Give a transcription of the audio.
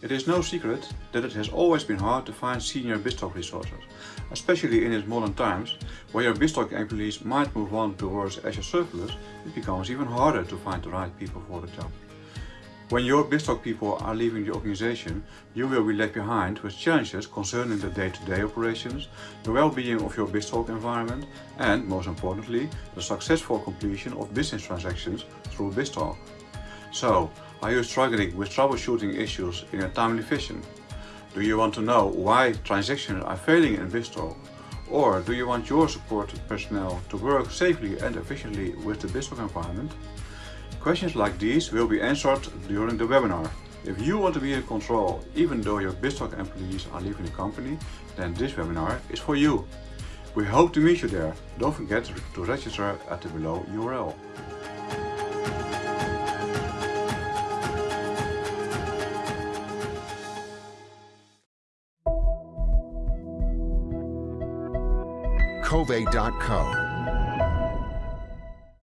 It is no secret that it has always been hard to find senior BizTalk resources, especially in these modern times where your BizTalk employees might move on towards Azure serverless, it becomes even harder to find the right people for the job. When your BizTalk people are leaving the organization, you will be left behind with challenges concerning the day-to-day -day operations, the well-being of your BizTalk environment and, most importantly, the successful completion of business transactions through BizTalk. So, are you struggling with troubleshooting issues in a timely fashion? Do you want to know why transactions are failing in BizTalk? Or do you want your support personnel to work safely and efficiently with the BizTalk environment? Questions like these will be answered during the webinar. If you want to be in control, even though your BizTalk employees are leaving the company, then this webinar is for you. We hope to meet you there. Don't forget to register at the below URL. Kovai.co